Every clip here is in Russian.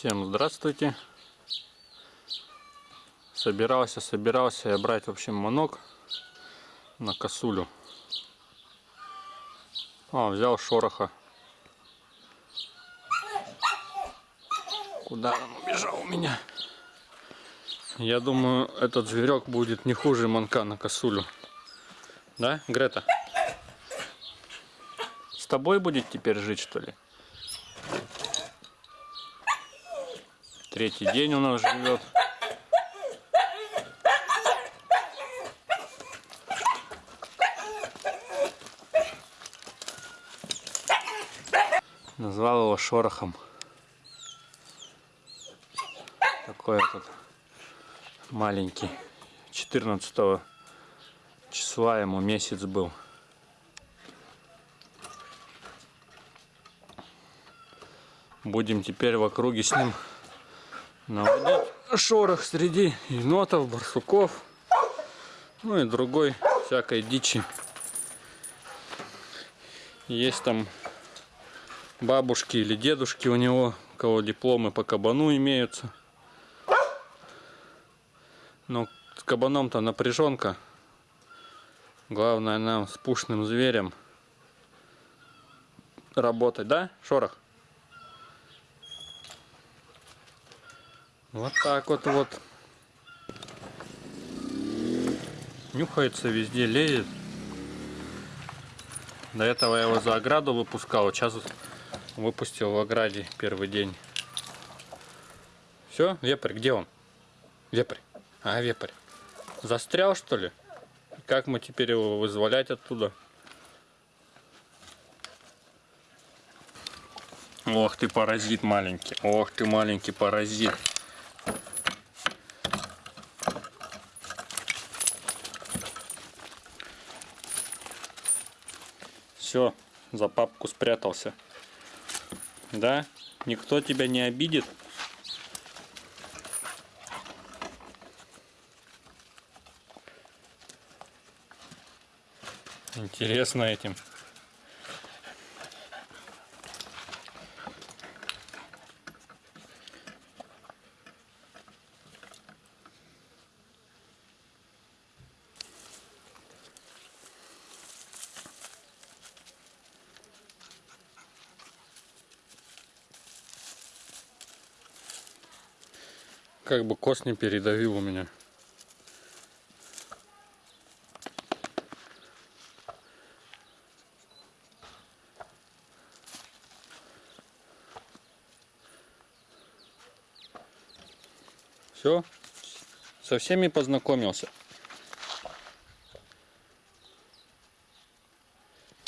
Всем здравствуйте. Собирался, собирался я брать, в общем, манок на косулю. А, взял шороха. Куда он убежал у меня? Я думаю, этот зверек будет не хуже манка на косулю. Да, Грета? С тобой будет теперь жить, что ли? Третий день у нас живет. Назвал его Шорохом. Такой этот маленький. 14 числа ему месяц был. Будем теперь в округе с ним наводить шорох среди енотов, барсуков, ну и другой всякой дичи. Есть там бабушки или дедушки у него, у кого дипломы по кабану имеются. Но с кабаном-то напряженка. Главное нам с пушным зверем работать, да, Шорох? Вот так вот вот. Нюхается везде, лезет. До этого я его за ограду выпускал, сейчас выпустил в ограде первый день. Все, вепрь, где он? Вепрь. А, вепрь. Застрял, что ли? Как мы теперь его вызволять оттуда? Ох ты паразит маленький. Ох ты маленький паразит. Все, за папку спрятался. Да? Никто тебя не обидит? Интересно этим. Как бы кост не передавил у меня. Все, со всеми познакомился.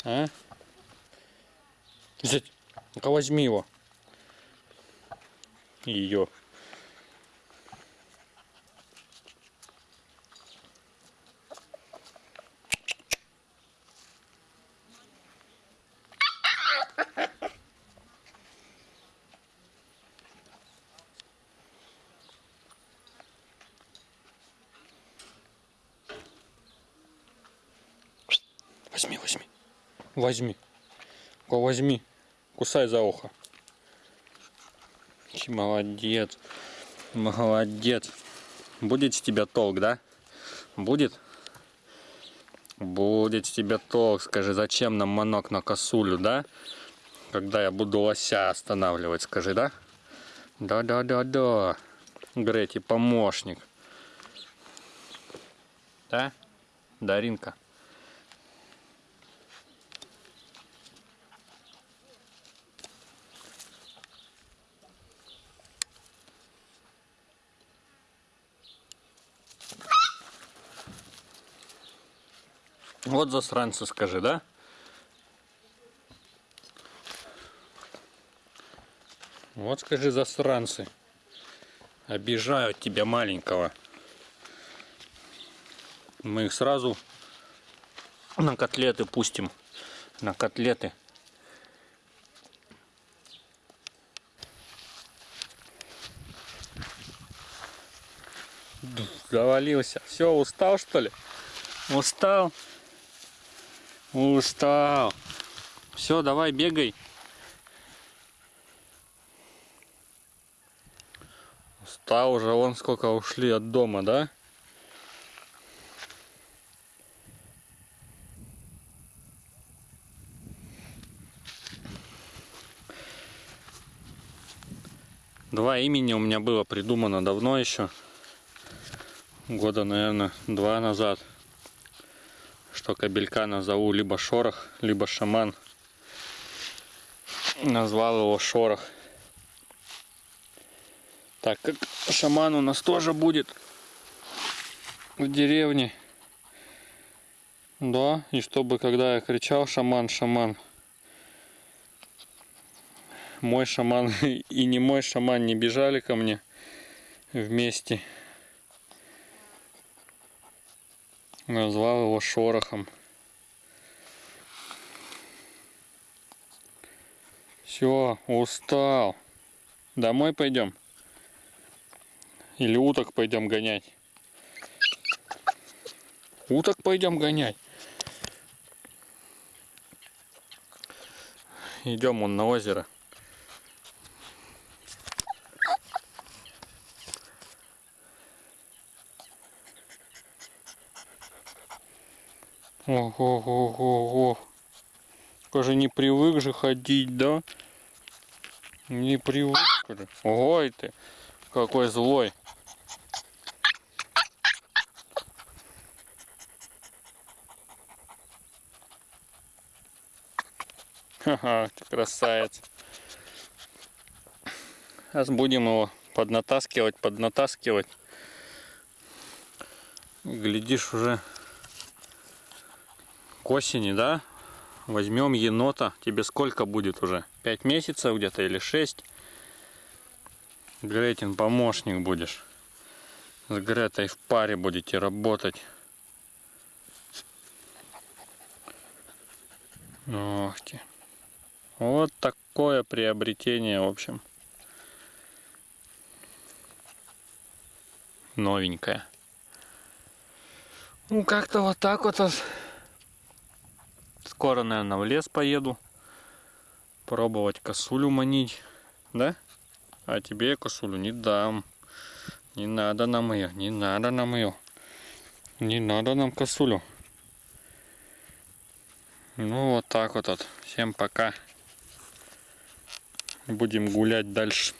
А? Взять, возьми его. Ее. Возьми, возьми. Возьми. Возьми. Кусай за ухо. Молодец. Молодец. Будет с тебя толк, да? Будет? Будет с тебя толк. Скажи, зачем нам манок на косулю, да? Когда я буду лося останавливать, скажи, да? Да-да-да-да. Грети, помощник. Да? Даринка. Вот засранцы, скажи, да? Вот скажи, засранцы. Обижают тебя маленького. Мы их сразу на котлеты пустим. На котлеты. Завалился. Все, устал что ли? Устал? Устал. Все, давай, бегай. кота уже вон сколько ушли от дома, да? Два имени у меня было придумано давно еще. Года, наверное, два назад. Что кабелька назову либо Шорох, либо Шаман. Назвал его Шорох. Так как шаман у нас тоже будет в деревне. Да, и чтобы когда я кричал шаман, шаман, мой шаман и не мой шаман не бежали ко мне вместе. Назвал его шорохом. Все, устал. Домой пойдем? Или уток пойдем гонять? Уток пойдем гонять. Идем он на озеро. Ого-го-го-го. Скажи, не привык же ходить, да? Не привык же. Ой ты, какой злой. Ха-ха, ты красавец. Сейчас будем его поднатаскивать, поднатаскивать. Глядишь уже к осени, да, возьмем енота. Тебе сколько будет уже? Пять месяцев где-то или шесть? Гретин помощник будешь. С Гретой в паре будете работать. Ох ты. Вот такое приобретение, в общем. Новенькое. Ну, как-то вот так вот. Скоро, наверное, в лес поеду. Пробовать косулю манить. Да? А тебе я косулю не дам. Не надо нам ее, не надо нам ее. Не надо нам косулю. Ну вот так вот. вот. Всем пока. Будем гулять дальше.